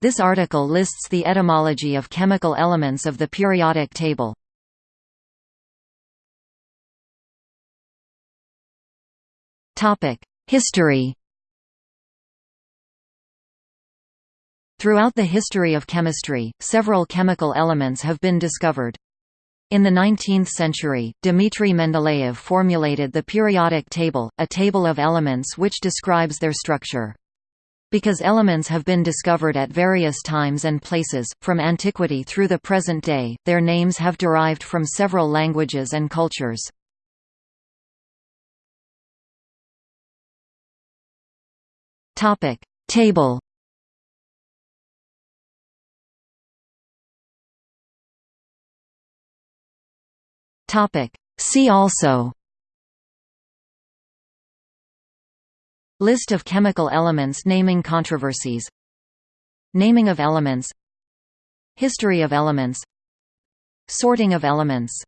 This article lists the etymology of chemical elements of the periodic table. History Throughout the history of chemistry, several chemical elements have been discovered. In the 19th century, Dmitry Mendeleev formulated the periodic table, a table of elements which describes their structure. Because elements have been discovered at various times and places, from antiquity through the present day, their names have derived from several languages and cultures. Table See also List of chemical elements naming controversies. Naming of elements. History of elements. Sorting of elements